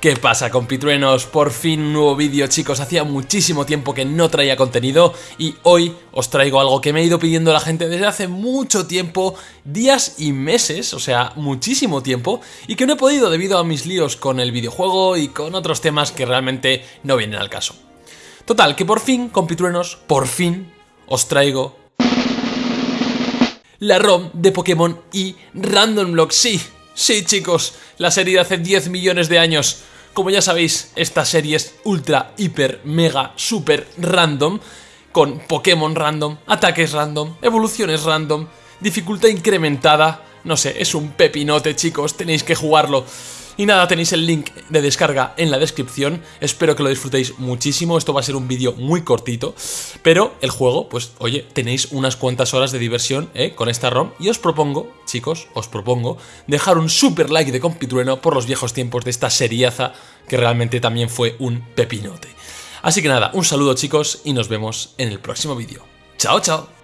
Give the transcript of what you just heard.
¿Qué pasa compitruenos? Por fin un nuevo vídeo chicos, hacía muchísimo tiempo que no traía contenido y hoy os traigo algo que me ha ido pidiendo la gente desde hace mucho tiempo, días y meses, o sea, muchísimo tiempo, y que no he podido debido a mis líos con el videojuego y con otros temas que realmente no vienen al caso. Total, que por fin, compitruenos, por fin os traigo la ROM de Pokémon y Random Block, sí, Sí, chicos, la serie de hace 10 millones de años. Como ya sabéis, esta serie es ultra, hiper, mega, super random, con Pokémon random, ataques random, evoluciones random, dificultad incrementada. No sé, es un pepinote, chicos, tenéis que jugarlo. Y nada, tenéis el link de descarga en la descripción, espero que lo disfrutéis muchísimo, esto va a ser un vídeo muy cortito, pero el juego, pues oye, tenéis unas cuantas horas de diversión ¿eh? con esta ROM y os propongo, chicos, os propongo dejar un super like de compitrueno por los viejos tiempos de esta seriaza que realmente también fue un pepinote. Así que nada, un saludo chicos y nos vemos en el próximo vídeo. ¡Chao, chao!